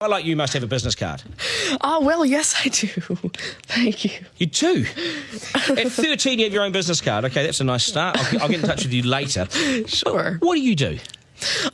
I like you must have a business card. Oh, well, yes, I do. Thank you. You do? At 13, you have your own business card. Okay, that's a nice start. I'll, I'll get in touch with you later. Sure. What do you do?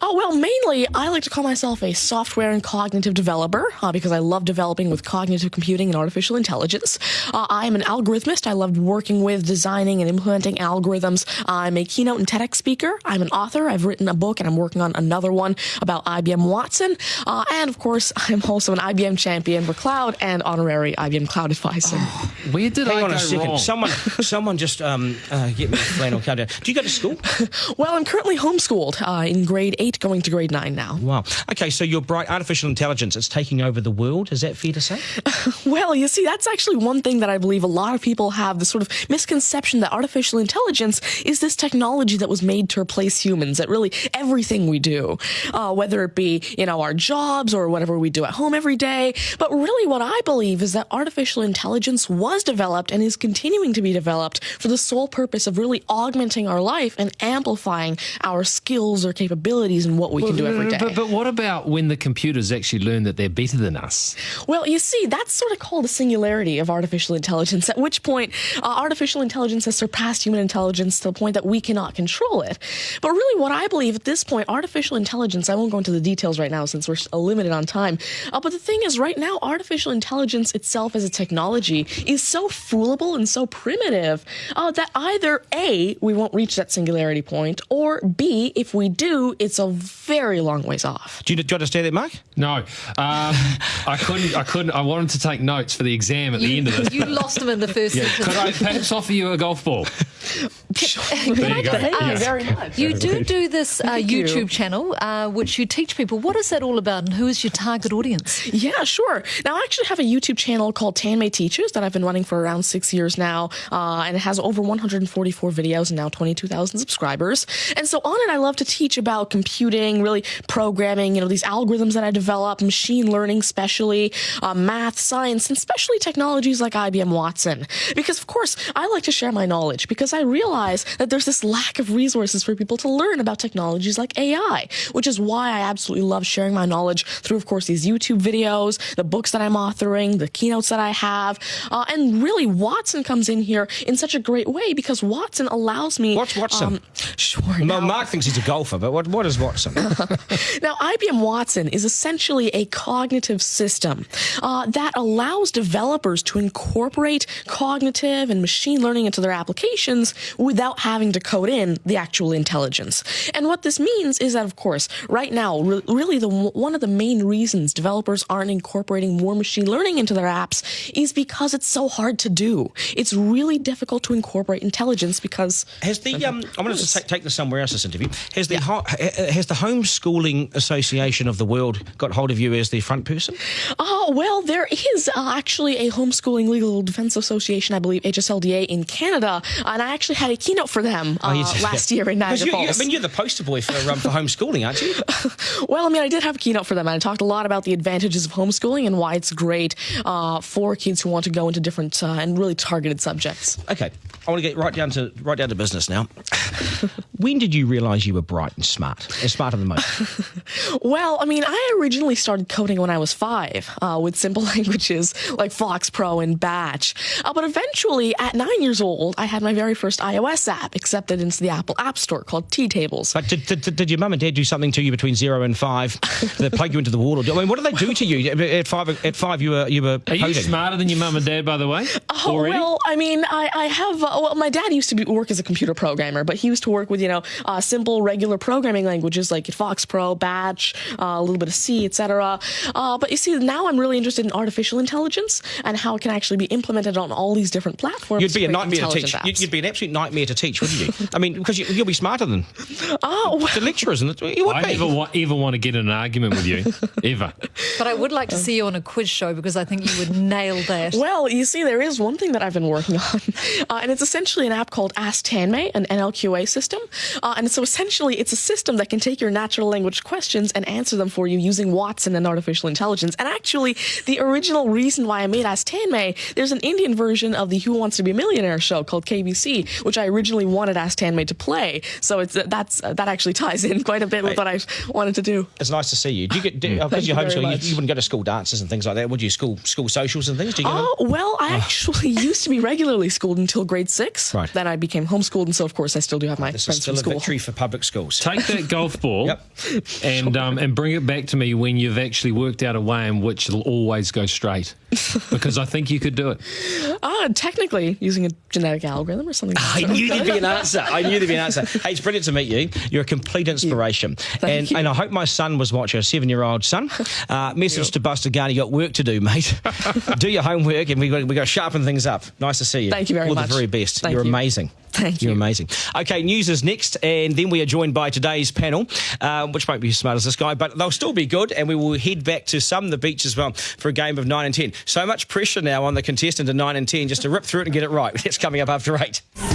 Oh, well, mainly I like to call myself a software and cognitive developer uh, because I love developing with cognitive computing and artificial intelligence. Uh, I am an algorithmist. I love working with designing and implementing algorithms. I'm a keynote and TEDx speaker. I'm an author. I've written a book and I'm working on another one about IBM Watson. Uh, and of course, I'm also an IBM champion for cloud and honorary IBM cloud advisor. Oh, where did Hang I on go a second. wrong? Someone, someone just um, uh, get me a flannel countdown. Do you go to school? well, I'm currently homeschooled uh, in grade 8 going to grade 9 now. Wow. Okay, so your bright artificial intelligence is taking over the world. Is that fair to say? Well, you see, that's actually one thing that I believe a lot of people have the sort of misconception that artificial intelligence is this technology that was made to replace humans at really everything we do, uh, whether it be, you know, our jobs or whatever we do at home every day. But really, what I believe is that artificial intelligence was developed and is continuing to be developed for the sole purpose of really augmenting our life and amplifying our skills or capabilities and what we can do every day. But, but what about when the computers actually learn that they're better than us? Well, you see, that's sort of called the singularity of artificial intelligence, at which point uh, artificial intelligence has surpassed human intelligence to the point that we cannot control it. But really, what I believe at this point, artificial intelligence, I won't go into the details right now since we're uh, limited on time. Uh, but the thing is, right now, artificial intelligence itself as a technology is so foolable and so primitive uh, that either A, we won't reach that singularity point, or B, if we do, it's a very long ways off. Do you, do you understand that, Mark? No, um, I couldn't. I couldn't. I wanted to take notes for the exam at the end of this. You lost him in the first Yeah. Could I perhaps offer you a golf ball? Can There you go. Thank you very much. You do do this uh, Thank you. YouTube channel, uh, which you teach people. What is that all about, and who is your target audience? Yeah, sure. Now, I actually have a YouTube channel called Tanmay Teaches that I've been running for around six years now, uh, and it has over 144 videos and now 22,000 subscribers. And so on it, I love to teach about computing, really programming, you know, these algorithms that I develop, machine learning, especially uh, math, science, and especially technologies like IBM Watson. Because, of course, I like to share my knowledge because I realize that there's this lack of resources for people to learn about technologies like AI, which is why I absolutely love sharing my knowledge through, of course, these YouTube videos, the books that I'm authoring, the keynotes that I have. Uh, and really, Watson comes in here in such a great way because Watson allows me. What's Watson? Um, sure. Well, now- Mark thinks he's a golfer, but what, what is Watson? Now, IBM Watson is essentially a cognitive system uh, that allows developers to incorporate cognitive and machine learning into their applications without having to code in the actual intelligence. And what this means is that, of course, right now, re- really the one of the main reasons developers aren't incorporating more machine learning into their apps is because it's so hard to do. It's really difficult to incorporate intelligence because Has the um, I wanted to take, take this somewhere else. This interview has the ha- has the Homeschooling Association of the World got hold of you as the front person? Oh, well, there is uh, actually a homeschooling legal defense association, I believe, HSLDA in Canada, and I actually had a keynote for them uh, Oh, last year in Niagara you, You, I mean, you're the poster boy for um, for homeschooling, aren't you? well, I mean, I did have a keynote for them, and I talked a lot about the advantages of homeschooling and why it's great uh, for kids who want to go into different uh, and really targeted subjects. Okay, I want to get right down to right down to business now. when did you realise you were bright and smart, and smarter than most? Well, I mean, I originally started coding when I was five uh, with simple languages like Fox Pro and Batch. Uh, but eventually, at nine years old, I had my very first iOS app accepted into the Apple App Store called T Tables. But did, did, did your mum and dad do something to you between zero and five? Did they plug you into the wall? Or, I mean, what did they do to you at five? At five, you were you were Are you smarter than your mum and dad, by the way? Oh, Already? well, I mean, I, I have. Uh, well, my dad used to be, work as a computer programmer, but he used to work with you know uh, simple, regular programming languages like Fox Pro, Batch, uh, a little bit of C, etc. Uh, but you see, now I'm really interested in artificial intelligence and how it can actually be implemented on all these different platforms. You'd be a nightmare to teach. apps. You'd, you'd be an absolute nightmare to teach, wouldn't you? I mean, because you, you'll be smarter than oh, well, the lecturers, and the, you would I be. never wa- ever want to get in an argument with you, ever. But I would like to see you on a quiz show because I think you would nail that. Well, you see, there is one thing that I've been working on, uh, and it's essentially an app called Ask Tanmay, an NLQA system. Uh, and so essentially, it's a system that can take your natural language questions and answer them for you using Watson and artificial intelligence. And actually, the original reason why I made Ask Tanmay, there's an Indian version of the Who Wants to Be a Millionaire show called KBC, which I originally wanted Ask Tanmay to play. So it's that's uh, that actually ties in quite a bit with what I wanted to do. It's nice to see you. Do you get do, mm. uh, because you you're very homeschooling? You, you wouldn't go to school dances and things like that, would you? School school socials and things. Do you? Oh, well, I ah. actually used to be regularly schooled until grade six. Right. Then I became homeschooled, and so, of course, I still do have my This is friends still from a school. victory for public schools. Take that golf ball Yep. and um, and bring it back to me when you've actually worked out a way in which it'll always go straight. Because I think you could do it. Ah, technically, using a genetic algorithm or something. I knew there'd be an answer. I knew there'd be an answer. Hey, it's brilliant to meet you. You're a complete inspiration. and you. and I hope my son was watching, a seven year old son. Uh, message to Buster Garner, you got work to do, mate. do your homework and we've got, we got to sharpen things up. Nice to see you. Thank you very All much. the very best. Thank You're you. amazing. Thank you. You're amazing. Okay, news is next, and then we are joined by today's panel, uh, which won't be as smart as this guy, but they'll still be good, and we will head back to some of the beach as well for a game of 9 and 10. So much pressure now on the contestant in 9 and 10 just to rip through it and get it right. That's coming up after 8.